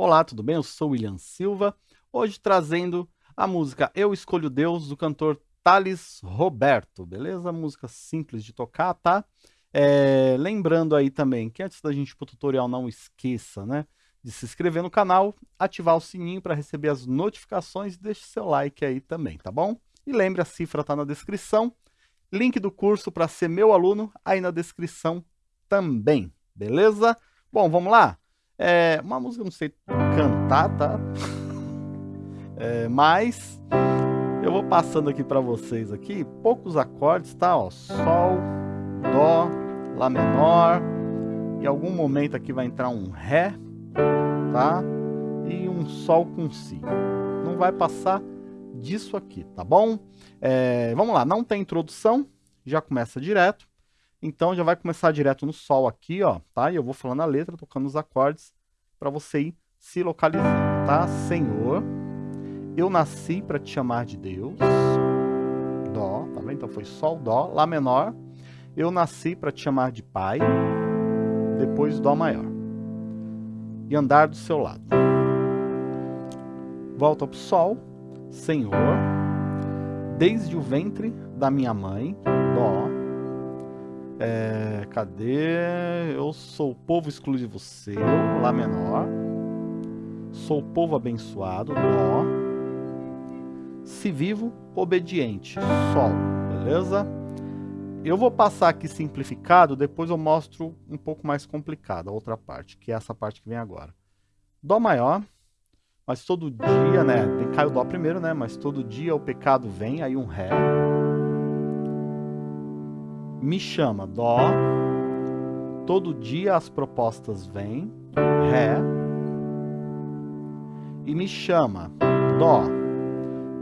Olá, tudo bem? Eu sou William Silva, hoje trazendo a música Eu Escolho Deus, do cantor Thales Roberto, beleza? Música simples de tocar, tá? É, lembrando aí também que antes da gente ir pro tutorial, não esqueça, né? De se inscrever no canal, ativar o sininho para receber as notificações e deixe seu like aí também, tá bom? E lembre, a cifra tá na descrição, link do curso para ser meu aluno aí na descrição também, beleza? Bom, vamos lá? É uma música, não sei cantar, tá? É, mas eu vou passando aqui para vocês aqui, poucos acordes, tá? Ó, Sol, Dó, Lá menor, em algum momento aqui vai entrar um Ré, tá? E um Sol com Si. Não vai passar disso aqui, tá bom? É, vamos lá, não tem introdução, já começa direto. Então já vai começar direto no Sol aqui, ó, tá? E eu vou falando a letra, tocando os acordes, para você ir se localizando, tá? Senhor, eu nasci para te chamar de Deus. Dó, tá vendo? Então foi Sol, Dó, Lá menor. Eu nasci para te chamar de Pai. Depois Dó maior. E andar do seu lado. Volta para o Sol, Senhor, desde o ventre da minha mãe, Dó, é, cadê? Eu sou povo exclusivo seu, Lá menor. Sou povo abençoado, Dó. Se vivo, obediente, Sol, beleza? Eu vou passar aqui simplificado, depois eu mostro um pouco mais complicado a outra parte, que é essa parte que vem agora. Dó maior, mas todo dia, né? Cai o Dó primeiro, né? Mas todo dia o pecado vem, aí um Ré me chama, Dó. Todo dia as propostas vêm, Ré. E me chama, Dó.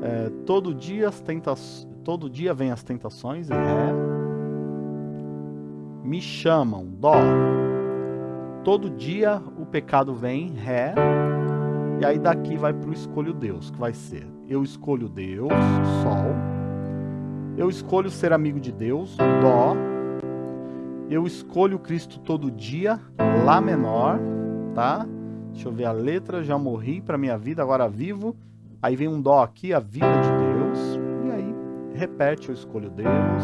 É, todo dia as tentações, todo dia vem as tentações, Ré. Me chamam, Dó. Todo dia o pecado vem, Ré. E aí daqui vai para o escolho Deus, que vai ser eu escolho Deus, Sol eu escolho ser amigo de Deus, Dó. Eu escolho Cristo todo dia, Lá menor, tá? Deixa eu ver a letra, já morri para minha vida, agora vivo. Aí vem um Dó aqui, a vida de Deus. E aí repete, eu escolho Deus.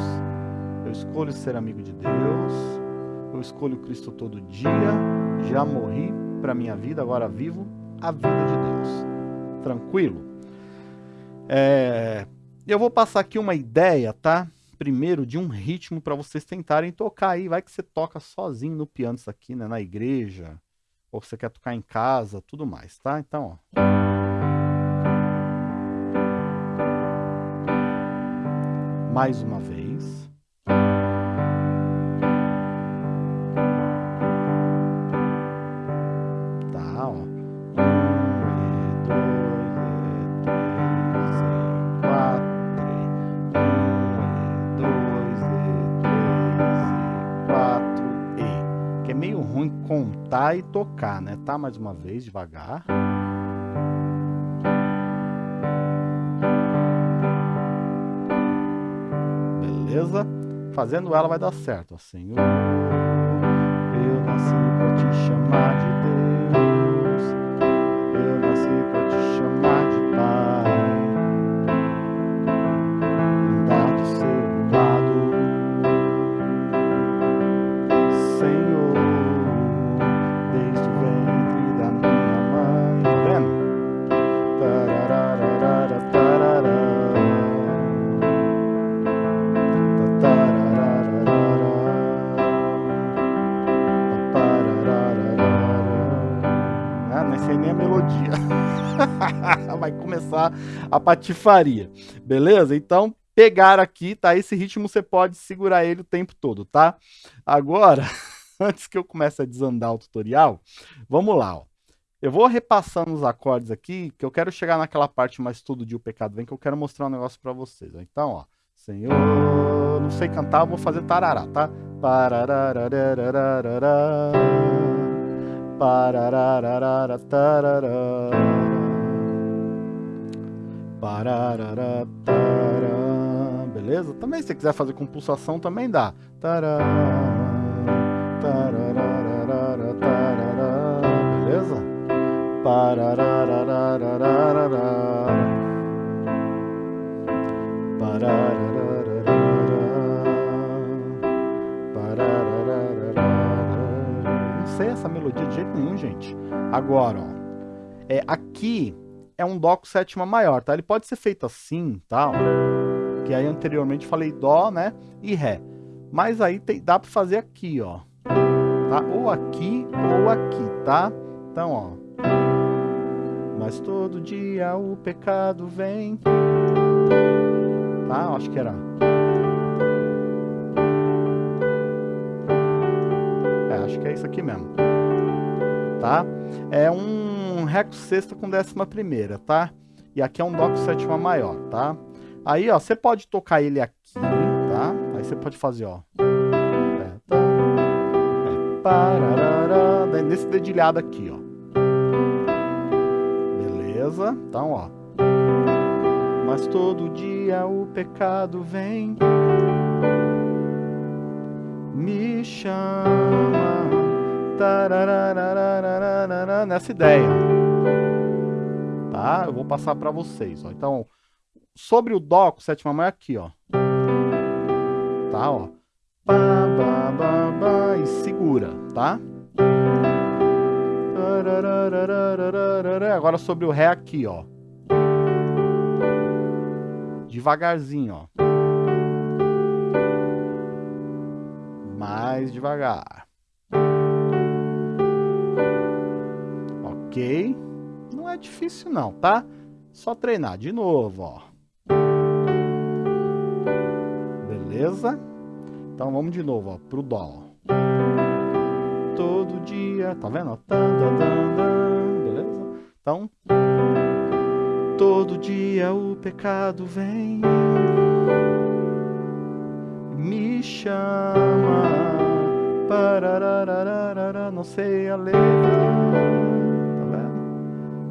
Eu escolho ser amigo de Deus. Eu escolho Cristo todo dia. Já morri para minha vida, agora vivo a vida de Deus. Tranquilo? É, eu vou passar aqui uma ideia, tá? Primeiro de um ritmo para vocês tentarem tocar aí. Vai que você toca sozinho no piano isso aqui, né? Na igreja. Ou você quer tocar em casa, tudo mais, tá? Então, ó. Mais uma vez. Contar e tocar, né? Tá mais uma vez, devagar. Beleza? Fazendo ela vai dar certo. Senhor, eu nasci pra te chamar de Deus. A patifaria. Beleza? Então, pegar aqui, tá? Esse ritmo você pode segurar ele o tempo todo, tá? Agora, antes que eu comece a desandar o tutorial, vamos lá, ó. Eu vou repassando os acordes aqui, que eu quero chegar naquela parte mais todo dia o pecado vem, que eu quero mostrar um negócio para vocês. Então, ó. Senhor, não sei cantar, eu vou fazer tarará, tá? Pararararararará, beleza? Também se você quiser fazer com pulsação também dá. Tarararararará, beleza? Não sei essa melodia de jeito nenhum, gente. Agora, ó. É, aqui é um Dó com sétima maior, tá? Ele pode ser feito assim, tá? Ó, que aí anteriormente falei Dó, né? E Ré. Mas aí tem, dá para fazer aqui, ó. Tá? Ou aqui ou aqui, tá? Então, ó. Mas todo dia o pecado vem. Tá? Acho que era. É, acho que é isso aqui mesmo. Tá? É um Ré com sexta com décima primeira, tá? E aqui é um Dó com sétima maior, tá? Aí, ó, você pode tocar ele aqui, tá? Aí você pode fazer, ó. É, tá? É, pararara, nesse dedilhado aqui, ó. Beleza? Então, ó. Mas todo dia o pecado vem, me chama, nessa ideia. Tá? Eu vou passar para vocês, ó. Então, sobre o Dó com sétima maior aqui, ó. Tá, ó. Ba, ba, ba, ba, e segura, tá? Agora sobre o Ré aqui, ó. Devagarzinho, ó. Mais devagar. Ok. Não é difícil não, tá? Só treinar de novo, ó. Beleza? Então vamos de novo, ó, pro Dó. Todo dia, tá vendo? Beleza? Então, todo dia o pecado vem, me chama, não sei a letra,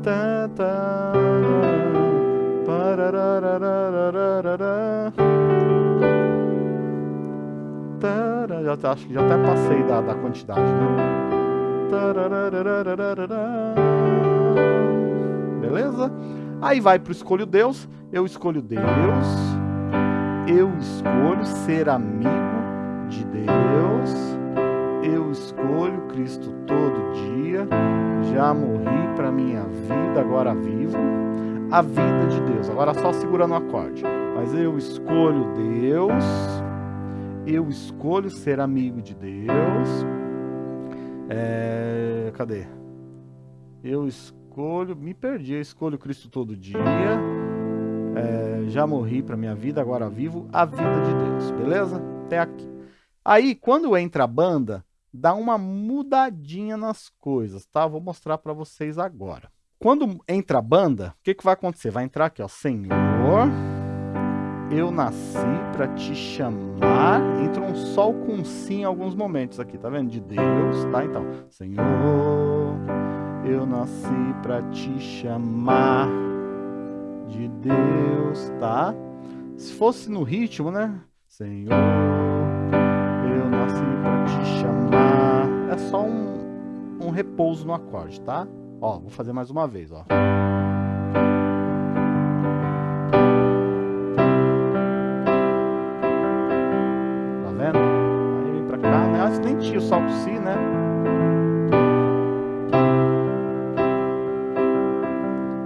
tá já, acho que já até passei da, da quantidade, né? Beleza? Aí vai para o escolho Deus, eu escolho Deus, eu escolho ser amigo de Deus, eu escolho Cristo todo dia, já morri para minha vida, agora vivo a vida de Deus. Agora só segurando o acorde. Mas eu escolho Deus, eu escolho ser amigo de Deus. É, cadê? Eu escolho, me perdi, eu escolho Cristo todo dia. É, já morri para minha vida, agora vivo a vida de Deus, beleza? Até aqui. Aí, quando entra a banda, dá uma mudadinha nas coisas, tá? Vou mostrar para vocês agora. Quando entra a banda, o que, que vai acontecer? Vai entrar aqui, ó, Senhor eu nasci para te chamar. Entra um sol com si em alguns momentos aqui, tá vendo? De Deus, tá? Então, Senhor, eu nasci para te chamar de Deus, tá? Se fosse no ritmo, né? Senhor, É só um, um repouso no acorde, tá? Ó, vou fazer mais uma vez, ó. tinha o salto si, né?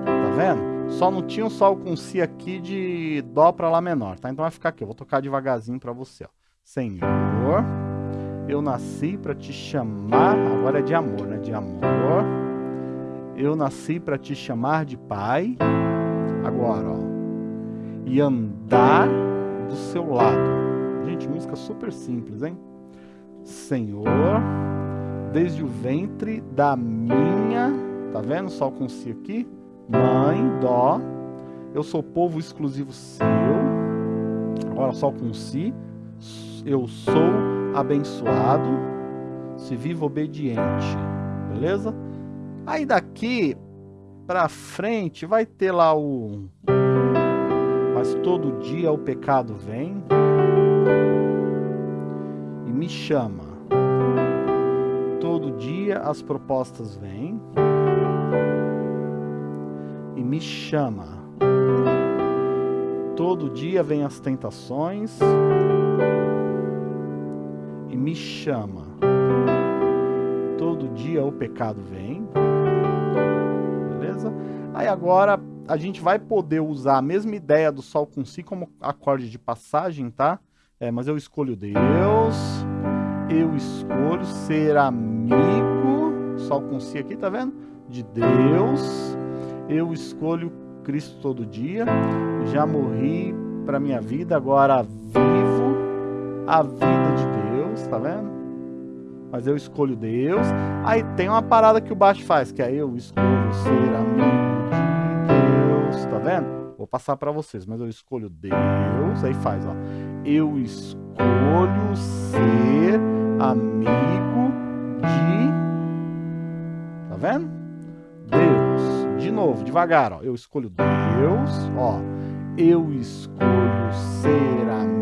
Tá vendo? Só não tinha o sol com si aqui de dó para lá menor, tá? Então vai ficar aqui, eu vou tocar devagarzinho para você, ó. Senhor, eu nasci para te chamar, agora é de amor, né? De amor. Eu nasci para te chamar de pai. Agora, ó. E andar do seu lado. Gente, música super simples, hein? Senhor, desde o ventre da minha, tá vendo? Sol com si aqui. Mãe, dó. Eu sou povo exclusivo seu. Agora sol com si. Eu sou abençoado. Se vivo obediente. Beleza? Aí daqui pra frente vai ter lá o... Mas todo dia o pecado vem me chama. Todo dia as propostas vêm. me chama. Todo dia vem as tentações e me chama. Todo dia o pecado vem. Beleza? Aí agora a gente vai poder usar a mesma ideia do Sol com Si como acorde de passagem, tá? É, mas eu escolho Deus, eu escolho ser amigo, Sol com Si aqui, tá vendo? De Deus, eu escolho Cristo todo dia, já morri para minha vida, agora vivo a vida de Deus, tá vendo? Mas eu escolho Deus. Aí tem uma parada que o baixo faz, que é eu escolho ser amigo de Deus, tá vendo? Vou passar para vocês, mas eu escolho Deus, aí faz, ó. Eu escolho ser amigo de... Tá vendo? Deus. De novo, devagar, ó. Eu escolho Deus, ó. Eu escolho ser amigo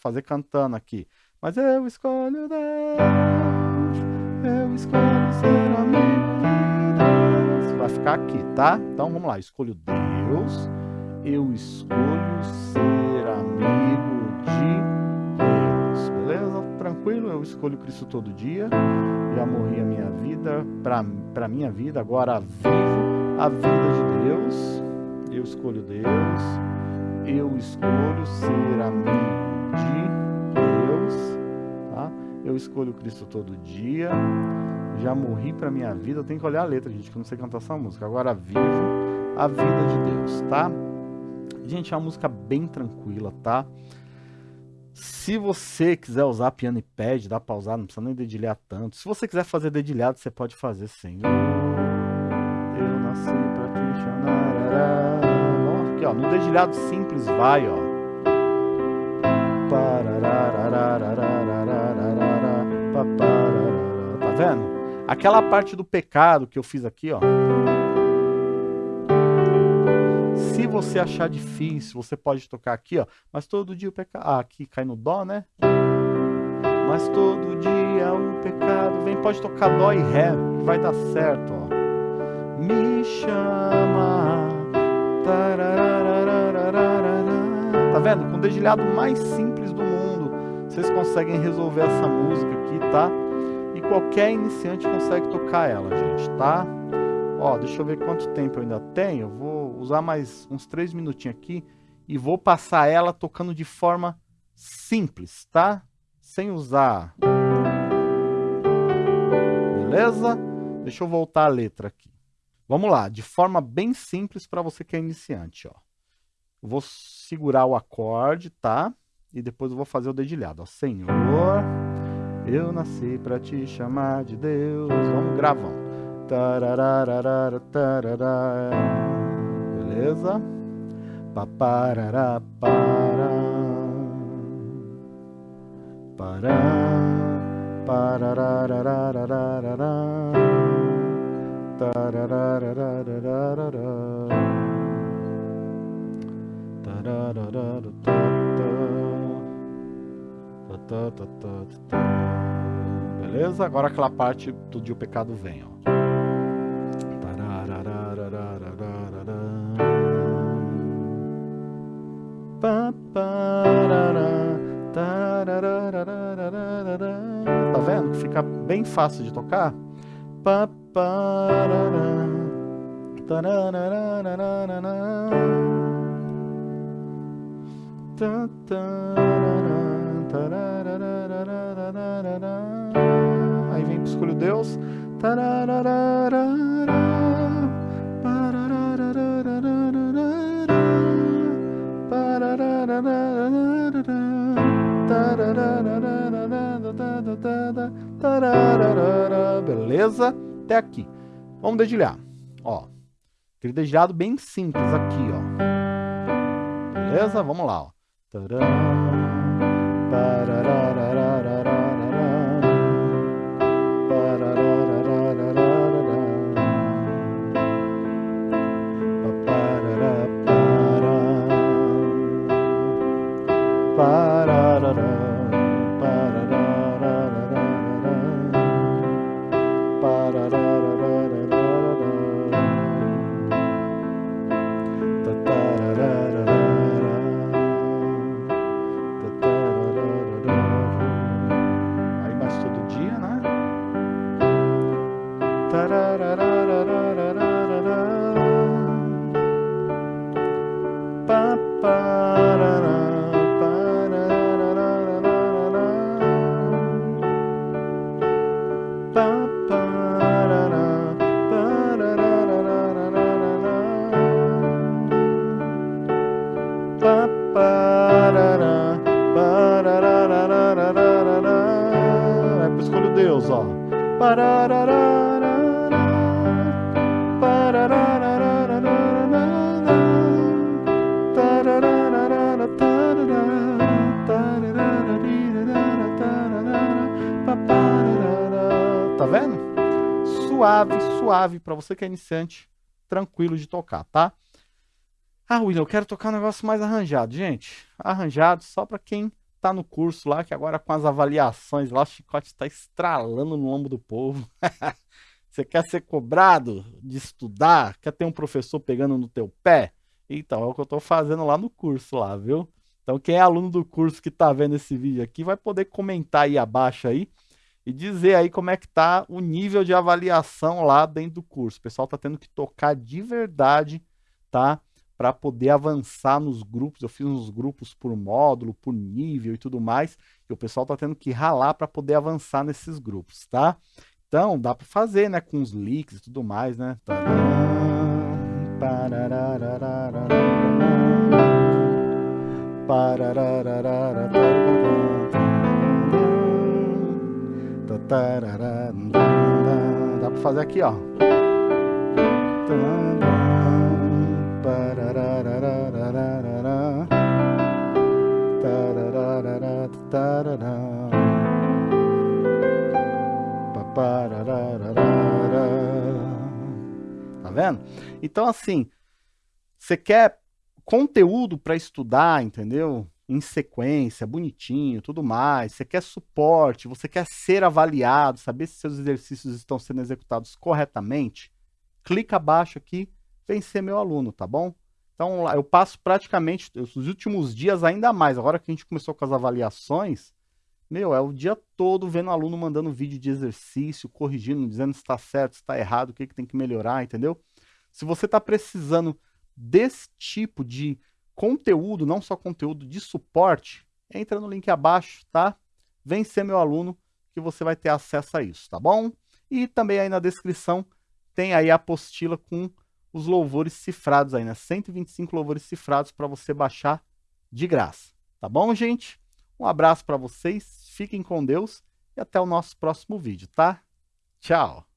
Fazer cantando aqui. Mas eu escolho Deus, eu escolho ser amigo de Deus. Vai ficar aqui, tá? Então vamos lá. Escolho Deus, eu escolho ser amigo de Deus. Beleza? Tranquilo? Eu escolho Cristo todo dia. Já morri a minha vida, para minha vida, agora vivo a vida de Deus. Eu escolho Deus. Eu escolho ser amigo de Deus, tá? Eu escolho Cristo todo dia. Já morri para minha vida. Tenho que olhar a letra, gente, que eu não sei cantar essa música. Agora vivo a vida de Deus, tá? Gente, é uma música bem tranquila, tá? Se você quiser usar piano e pad, dá pra usar, não precisa nem dedilhar tanto. Se você quiser fazer dedilhado, você pode fazer Senhor. Eu nasci pra te chamar. Aqui, ó. No dedilhado simples vai, ó. Tá vendo? Aquela parte do pecado que eu fiz aqui, ó. Se você achar difícil, você pode tocar aqui, ó. Mas todo dia o pecado... Ah, aqui cai no dó, né? Mas todo dia o pecado vem. Pode tocar dó e ré, que vai dar certo, ó. Me chama. Tá vendo? Com o dedilhado mais simples vocês conseguem resolver essa música aqui, tá? E qualquer iniciante consegue tocar ela, gente, tá? Ó, deixa eu ver quanto tempo eu ainda tenho. Vou usar mais uns três minutinhos aqui e vou passar ela tocando de forma simples, tá? Sem usar... Beleza? Deixa eu voltar a letra aqui. Vamos lá, de forma bem simples para você que é iniciante, ó. Eu vou segurar o acorde, tá? E depois eu vou fazer o dedilhado, ó. Senhor, eu nasci para te chamar de Deus. Vamos gravando. Beleza? Paparará, para. Para. Parararararararará. Tarararararararará. Beleza? Agora aquela parte do dia o pecado vem, ó. Tá vendo? Fica bem fácil de tocar. Aí vem Escolho Deus. Beleza? Até aqui. Vamos dedilhar. Ó. Aquele dedilhado bem simples aqui, ó. Beleza? Vamos lá, ó. Tá vendo? Suave, suave, para você que é iniciante, tranquilo de tocar, tá? Ah, William, eu quero tocar um negócio mais arranjado. Gente, arranjado só para quem tá no curso lá, que agora com as avaliações lá, o chicote está estralando no lombo do povo. Você quer ser cobrado de estudar? Quer ter um professor pegando no teu pé? Então, é o que eu estou fazendo lá no curso lá, viu? Então, quem é aluno do curso que está vendo esse vídeo aqui, vai poder comentar aí abaixo aí e dizer aí como é que tá o nível de avaliação lá dentro do curso. O pessoal está tendo que tocar de verdade, tá? Para poder avançar nos grupos. Eu fiz uns grupos por módulo, por nível e tudo mais. E o pessoal está tendo que ralar para poder avançar nesses grupos, tá? Então, dá para fazer, né? Com os leaks e tudo mais, né? Dá para fazer aqui, ó. Tá vendo? Então, assim, você quer conteúdo para estudar, entendeu? Em sequência, bonitinho, tudo mais. Você quer suporte, você quer ser avaliado, saber se seus exercícios estão sendo executados corretamente. Clica abaixo aqui, vem ser meu aluno, tá bom? Então, eu passo praticamente os últimos dias ainda mais. Agora que a gente começou com as avaliações, meu, é o dia todo vendo aluno mandando vídeo de exercício, corrigindo, dizendo se está certo, se está errado, o que, que tem que melhorar, entendeu? Se você está precisando desse tipo de conteúdo, não só conteúdo de suporte, entra no link abaixo, tá? Vem ser meu aluno que você vai ter acesso a isso, tá bom? E também aí na descrição tem aí a apostila com os louvores cifrados aí, né? 125 louvores cifrados para você baixar de graça, tá bom, gente? Um abraço para vocês, fiquem com Deus e até o nosso próximo vídeo, tá? Tchau!